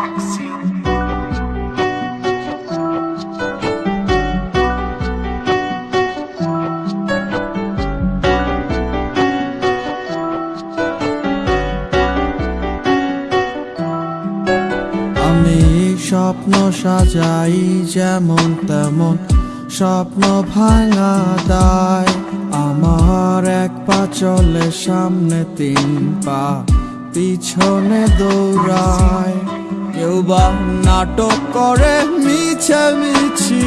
আমি স্বপ্ন সাজাই যেমন তেমন, স্বপ্ন ভাঙা দায়। আমার এক পা চলে, সামনে তিন পা, পিছনে দৌড়ায়। কেউ বা নাটক করে মিছে মিছি,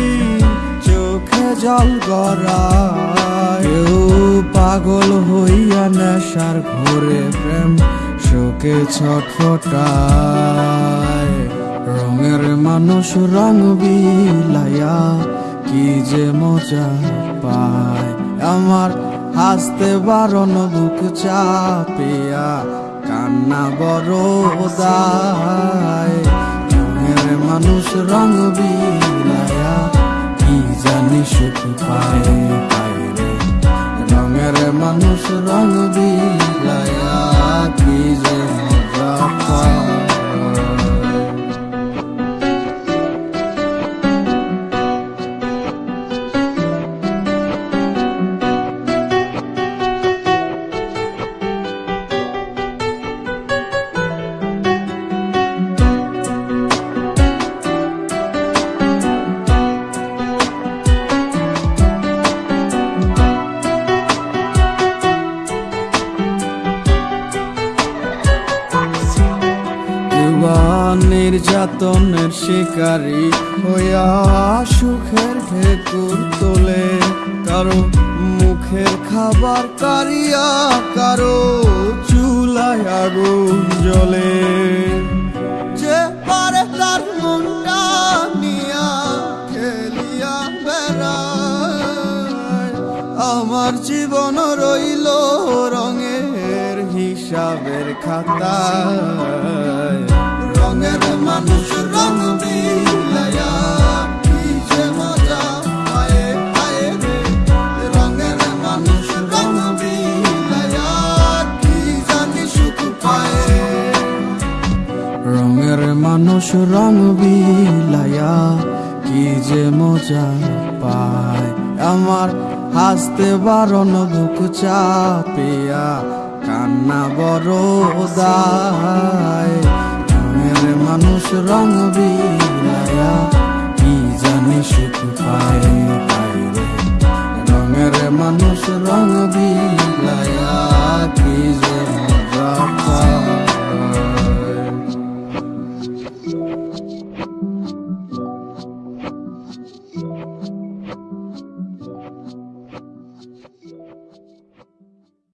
চোখে জল গড়ায়। কেউ পাগল হইয়া নেশার ঘোরে প্রেম, শোকে ছটফটায়। রঙের মানুষ রং বিলাইয়া কি যে মজা পায়। আমার হাসতে বারণ বুক চাপিয়া কান্না বড় মানুষ রং বিলাইয়া কি জানি সুখ পায় রঙের মানুষ রঙ বিলাইয়া নির্যাতনের শিকারী হইয়া সুখের ঢেকুর তোলে। কারও মুখের খাবার কারিয়া, কারও চুলায় আগুন জ্বলে। যে পারে তার নিয়া খেলিয়া বেড়ায়। আমার জীবন রইল রঙের হিসাবের খাতায়। মানুষ রং বিলায়া, কি যে মজা পায়। আমার হাসতে বারণ বুক চাপিয়া কান্না বড় দায় মানুষ রং বিলায়া, কি জানি সুখ পায় রঙের মানুষ রং বিলায়া